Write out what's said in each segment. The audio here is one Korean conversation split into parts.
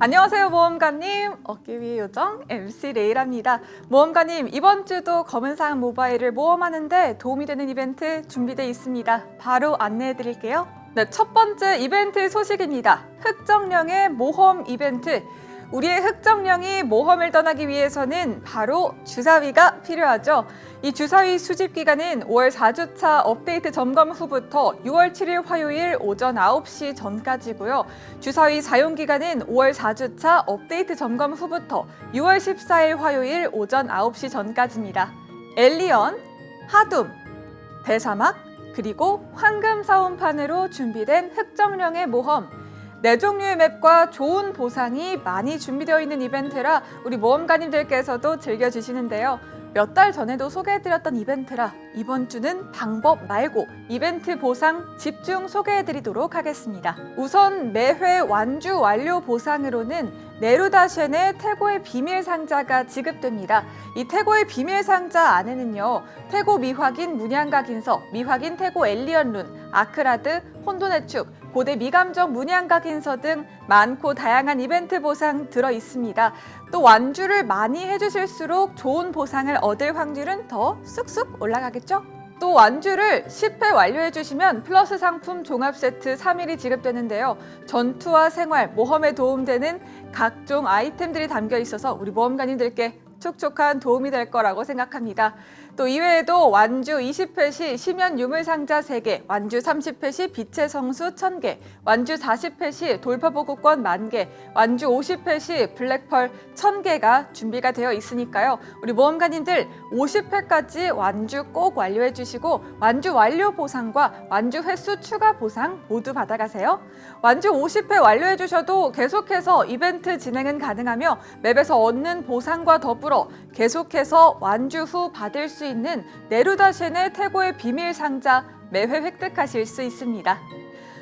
안녕하세요 모험가님. 어깨 위의 요정 MC 레이라입니다. 모험가님 이번 주도 검은사항 모바일을 모험하는데 도움이 되는 이벤트 준비되어 있습니다. 바로 안내해 드릴게요. 네, 첫 번째 이벤트 소식입니다. 흑정령의 모험 이벤트 우리의 흑정령이 모험을 떠나기 위해서는 바로 주사위가 필요하죠. 이 주사위 수집 기간은 5월 4주차 업데이트 점검 후부터 6월 7일 화요일 오전 9시 전까지고요. 주사위 사용 기간은 5월 4주차 업데이트 점검 후부터 6월 14일 화요일 오전 9시 전까지입니다. 엘리언, 하둠, 대사막, 그리고 황금 사원판으로 준비된 흑정령의 모험 네 종류의 맵과 좋은 보상이 많이 준비되어 있는 이벤트라 우리 모험가님들께서도 즐겨주시는데요. 몇 달 전에도 소개해드렸던 이벤트라 이번 주는 방법 말고 이벤트 보상 집중 소개해드리도록 하겠습니다. 우선 매회 완주 완료 보상으로는 네루다쉔의 태고의 비밀 상자가 지급됩니다. 이 태고의 비밀 상자 안에는요. 태고 미확인 문양각인서, 미확인 태고 엘리언 룬, 아크라드, 혼돈의 축, 고대 미감정 문양각 인서 등 많고 다양한 이벤트 보상 들어 있습니다. 또 완주를 많이 해주실수록 좋은 보상을 얻을 확률은 더 쑥쑥 올라가겠죠? 또 완주를 10회 완료해 주시면 플러스 상품 종합 세트 3일이 지급되는데요. 전투와 생활, 모험에 도움되는 각종 아이템들이 담겨 있어서 우리 모험가님들께 촉촉한 도움이 될 거라고 생각합니다. 또 이외에도 완주 20회 시 심연 유물 상자 3개, 완주 30회 시 빛의 성수 1000개, 완주 40회 시 돌파보급권 만개, 완주 50회 시 블랙펄 1000개가 준비가 되어 있으니까요. 우리 모험가님들 50회까지 완주 꼭 완료해 주시고 완주 완료 보상과 완주 횟수 추가 보상 모두 받아가세요. 완주 50회 완료해 주셔도 계속해서 이벤트 진행은 가능하며 맵에서 얻는 보상과 더불어 계속해서 완주 후 받을 수 있는 네루다쉔의 태고의 비밀 상자 매회 획득하실 수 있습니다.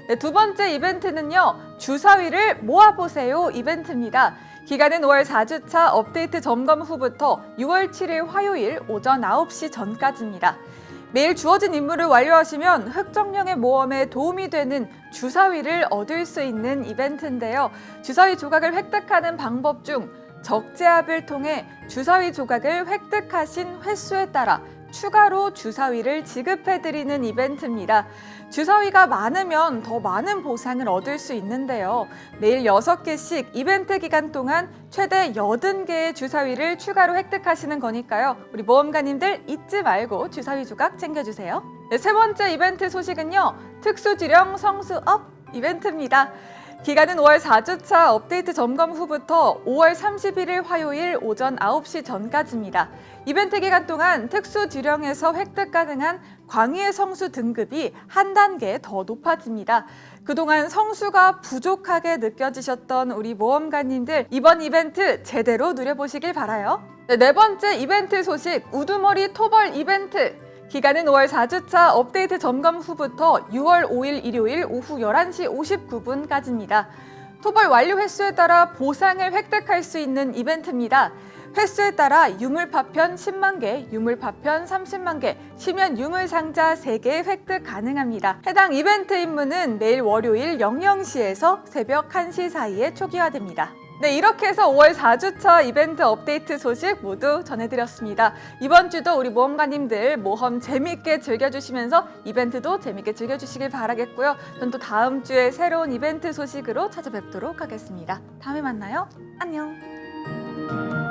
네, 두 번째 이벤트는요. 주사위를 모아보세요 이벤트입니다. 기간은 5월 4주차 업데이트 점검 후부터 6월 7일 화요일 오전 9시 전까지입니다. 매일 주어진 임무를 완료하시면 흑정령의 모험에 도움이 되는 주사위를 얻을 수 있는 이벤트인데요. 주사위 조각을 획득하는 방법 중 적재합을 통해 주사위 조각을 획득하신 횟수에 따라 추가로 주사위를 지급해드리는 이벤트입니다. 주사위가 많으면 더 많은 보상을 얻을 수 있는데요. 매일 6개씩 이벤트 기간 동안 최대 80개의 주사위를 추가로 획득하시는 거니까요. 우리 모험가님들 잊지 말고 주사위 조각 챙겨주세요. 네, 세 번째 이벤트 소식은요. 특수지령 성수업 이벤트입니다. 기간은 5월 4주차 업데이트 점검 후부터 5월 31일 화요일 오전 9시 전까지입니다. 이벤트 기간 동안 특수 지령에서 획득 가능한 광희의 성수 등급이 한 단계 더 높아집니다. 그동안 성수가 부족하게 느껴지셨던 우리 모험가님들 이번 이벤트 제대로 누려보시길 바라요. 네, 네 번째 이벤트 소식 우두머리 토벌 이벤트 기간은 5월 4주차 업데이트 점검 후부터 6월 5일 일요일 오후 11시 59분까지입니다. 토벌 완료 횟수에 따라 보상을 획득할 수 있는 이벤트입니다. 횟수에 따라 유물 파편 10만 개, 유물 파편 30만 개, 심연 유물 상자 3개 획득 가능합니다. 해당 이벤트 임무는 매일 월요일 00시에서 새벽 1시 사이에 초기화됩니다. 네, 이렇게 해서 5월 4주차 이벤트 업데이트 소식 모두 전해드렸습니다. 이번 주도 우리 모험가님들 모험 재미있게 즐겨주시면서 이벤트도 재미있게 즐겨주시길 바라겠고요. 전 또 다음 주에 새로운 이벤트 소식으로 찾아뵙도록 하겠습니다. 다음에 만나요. 안녕.